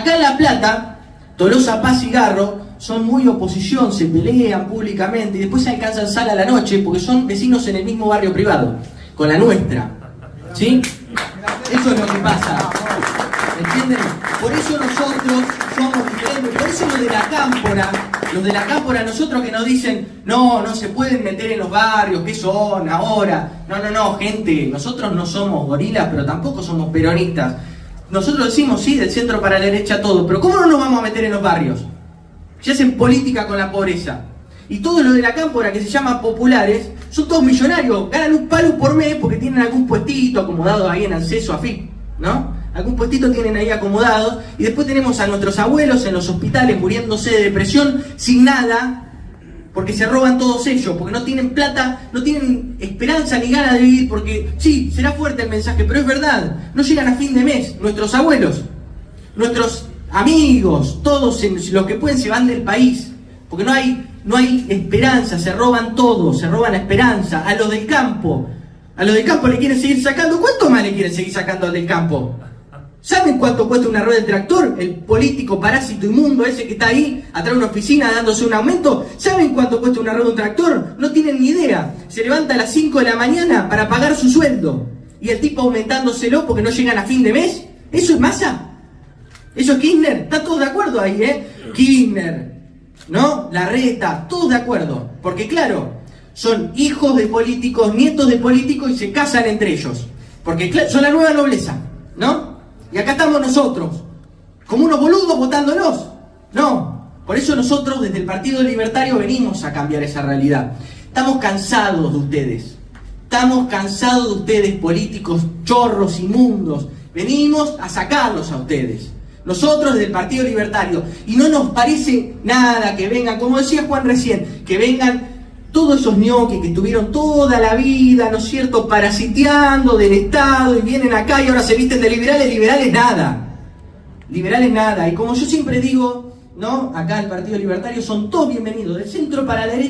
Acá en La Plata, Tolosa Paz y Garro son muy oposición, se pelean públicamente y después se alcanzan sala a la noche porque son vecinos en el mismo barrio privado, con la nuestra. ¿Sí? Eso es lo que pasa. ¿Entienden? Por eso nosotros somos diferentes, por eso los de la cámpora, los de la cámpora, nosotros que nos dicen, no, no se pueden meter en los barrios, ¿qué son ahora? No, no, no, gente, nosotros no somos gorilas, pero tampoco somos peronistas. Nosotros decimos, sí, del centro para la derecha todo, pero ¿cómo no nos vamos a meter en los barrios? Se hacen política con la pobreza. Y todos los de la cámpora que se llaman populares son todos millonarios, ganan un palo por mes porque tienen algún puestito acomodado ahí en acceso a FIP, ¿no? Algún puestito tienen ahí acomodados y después tenemos a nuestros abuelos en los hospitales muriéndose de depresión sin nada porque se roban todos ellos, porque no tienen plata, no tienen esperanza ni ganas de vivir, porque sí, será fuerte el mensaje, pero es verdad, no llegan a fin de mes, nuestros abuelos, nuestros amigos, todos los que pueden se van del país, porque no hay, no hay esperanza, se roban todo, se roban la esperanza, a los del campo, a los del campo le quieren seguir sacando, ¿cuánto más le quieren seguir sacando al del campo? ¿Saben cuánto cuesta una rueda de tractor? El político parásito inmundo ese que está ahí atrás de una oficina dándose un aumento. ¿Saben cuánto cuesta una rueda de un tractor? No tienen ni idea. Se levanta a las 5 de la mañana para pagar su sueldo. Y el tipo aumentándoselo porque no llegan a fin de mes. ¿Eso es masa? ¿Eso es Kirchner? ¿Está todos de acuerdo ahí, eh? Kirchner, ¿no? La reta, todos de acuerdo. Porque claro, son hijos de políticos, nietos de políticos y se casan entre ellos. Porque son la nueva nobleza, ¿no? Y acá estamos nosotros, como unos boludos votándonos. No, por eso nosotros desde el Partido Libertario venimos a cambiar esa realidad. Estamos cansados de ustedes. Estamos cansados de ustedes, políticos chorros, inmundos. Venimos a sacarlos a ustedes. Nosotros desde el Partido Libertario. Y no nos parece nada que vengan, como decía Juan recién, que vengan todos esos ñoquis que estuvieron toda la vida, ¿no es cierto?, parasiteando del Estado y vienen acá y ahora se visten de liberales, liberales nada. Liberales nada. Y como yo siempre digo, ¿no? Acá el Partido Libertario son todos bienvenidos, del centro para la derecha.